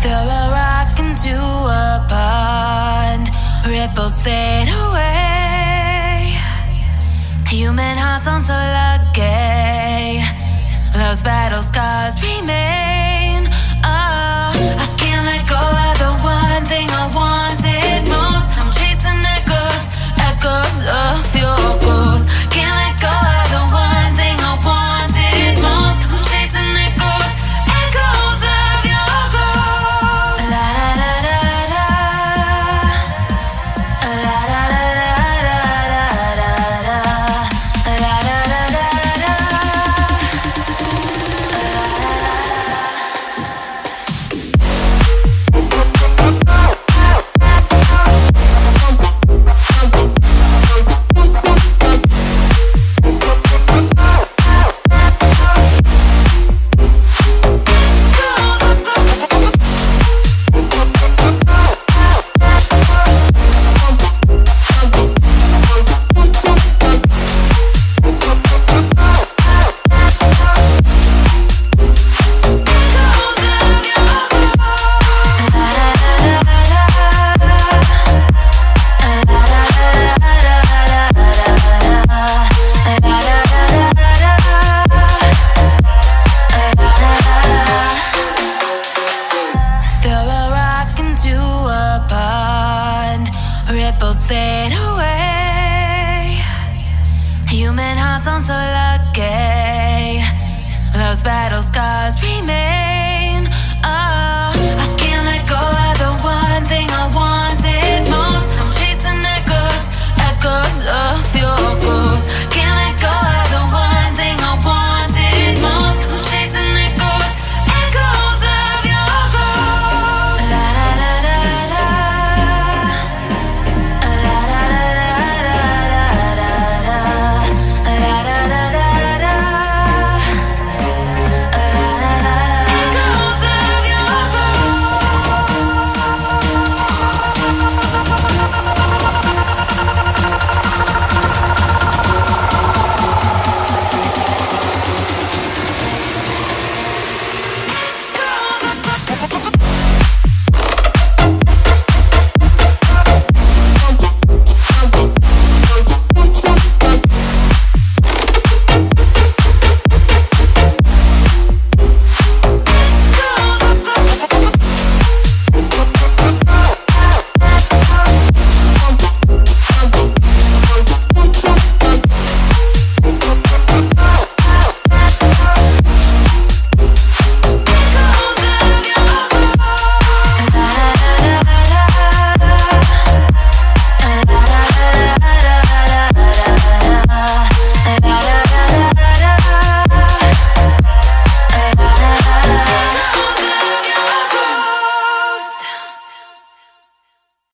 Throw a rock into a pond, ripples fade away. Human hearts aren't so lucky. Those battle scars remain. Ripples fade away. Human hearts aren't so lucky. Those battle scars remain.